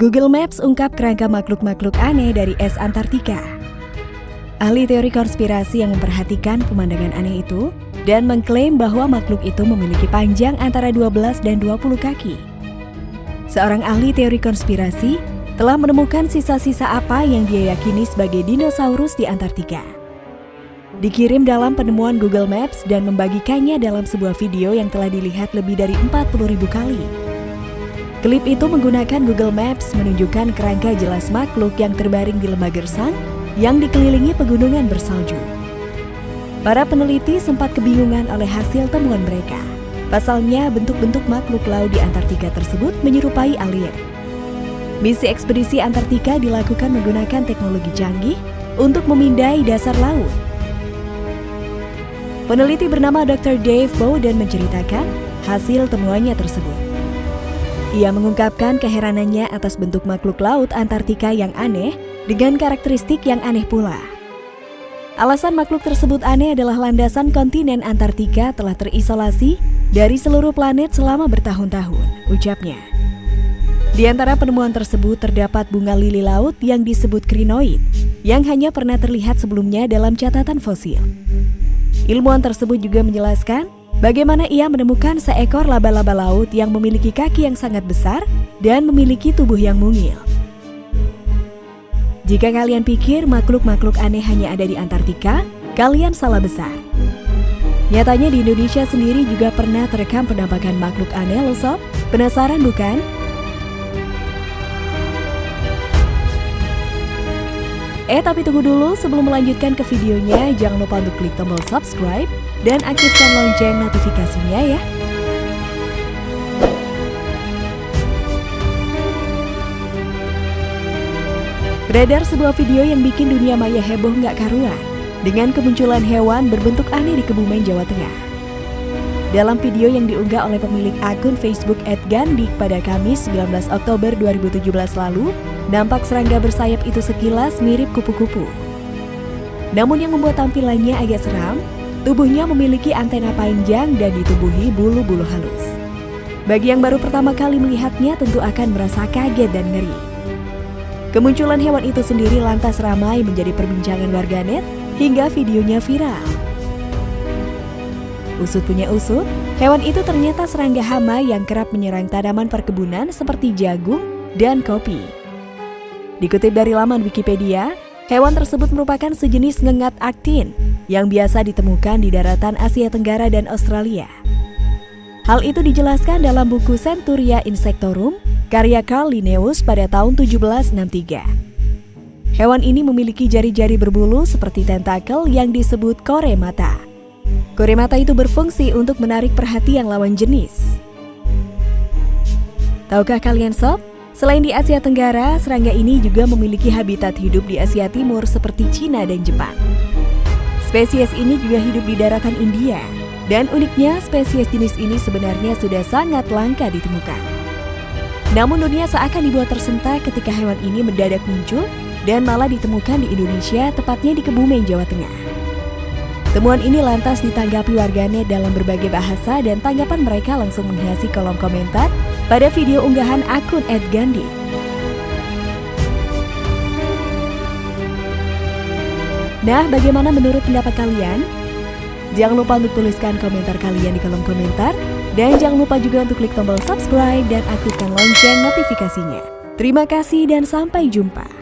Google Maps ungkap kerangka makhluk-makhluk aneh dari es Antartika. Ahli teori konspirasi yang memperhatikan pemandangan aneh itu dan mengklaim bahwa makhluk itu memiliki panjang antara 12 dan 20 kaki. Seorang ahli teori konspirasi telah menemukan sisa-sisa apa yang dia yakini sebagai dinosaurus di Antartika. Dikirim dalam penemuan Google Maps dan membagikannya dalam sebuah video yang telah dilihat lebih dari 40.000 kali. Klip itu menggunakan Google Maps menunjukkan kerangka jelas makhluk yang terbaring di lembah gersang yang dikelilingi pegunungan bersalju. Para peneliti sempat kebingungan oleh hasil temuan mereka. Pasalnya, bentuk-bentuk makhluk laut di Antartika tersebut menyerupai alien. Misi ekspedisi Antartika dilakukan menggunakan teknologi canggih untuk memindai dasar laut. Peneliti bernama Dr. Dave Bowden menceritakan hasil temuannya tersebut. Ia mengungkapkan keheranannya atas bentuk makhluk laut Antartika yang aneh dengan karakteristik yang aneh pula. Alasan makhluk tersebut aneh adalah landasan kontinen Antartika telah terisolasi dari seluruh planet selama bertahun-tahun, ucapnya. Di antara penemuan tersebut terdapat bunga lili laut yang disebut krinoid, yang hanya pernah terlihat sebelumnya dalam catatan fosil. Ilmuwan tersebut juga menjelaskan Bagaimana ia menemukan seekor laba-laba laut yang memiliki kaki yang sangat besar dan memiliki tubuh yang mungil. Jika kalian pikir makhluk-makhluk aneh hanya ada di Antartika, kalian salah besar. Nyatanya di Indonesia sendiri juga pernah terekam penampakan makhluk aneh loh sob. Penasaran bukan? Eh tapi tunggu dulu sebelum melanjutkan ke videonya, jangan lupa untuk klik tombol subscribe dan aktifkan lonceng notifikasinya ya. Beredar sebuah video yang bikin dunia maya heboh nggak karuan dengan kemunculan hewan berbentuk aneh di Kebumen, Jawa Tengah. Dalam video yang diunggah oleh pemilik akun Facebook @gandik pada Kamis 19 Oktober 2017 lalu, nampak serangga bersayap itu sekilas mirip kupu-kupu. Namun yang membuat tampilannya agak seram Tubuhnya memiliki antena panjang dan ditubuhi bulu-bulu halus. Bagi yang baru pertama kali melihatnya tentu akan merasa kaget dan ngeri. Kemunculan hewan itu sendiri lantas ramai menjadi perbincangan warganet hingga videonya viral. Usut punya usut, hewan itu ternyata serangga hama yang kerap menyerang tanaman perkebunan seperti jagung dan kopi. Dikutip dari laman Wikipedia, hewan tersebut merupakan sejenis ngengat aktin yang biasa ditemukan di daratan Asia Tenggara dan Australia. Hal itu dijelaskan dalam buku Centuria Insectorum karya Carl Linnaeus pada tahun 1763. Hewan ini memiliki jari-jari berbulu seperti tentakel yang disebut kore mata. Kore mata itu berfungsi untuk menarik perhatian lawan jenis. Tahukah kalian sob? Selain di Asia Tenggara, serangga ini juga memiliki habitat hidup di Asia Timur seperti Cina dan Jepang. Spesies ini juga hidup di daratan India, dan uniknya spesies jenis ini sebenarnya sudah sangat langka ditemukan. Namun dunia seakan dibuat tersentak ketika hewan ini mendadak muncul dan malah ditemukan di Indonesia, tepatnya di Kebumen, Jawa Tengah. Temuan ini lantas ditanggapi warganet dalam berbagai bahasa dan tanggapan mereka langsung menghiasi kolom komentar pada video unggahan akun @gandhi. Nah, bagaimana menurut pendapat kalian? Jangan lupa untuk tuliskan komentar kalian di kolom komentar. Dan jangan lupa juga untuk klik tombol subscribe dan aktifkan lonceng notifikasinya. Terima kasih dan sampai jumpa.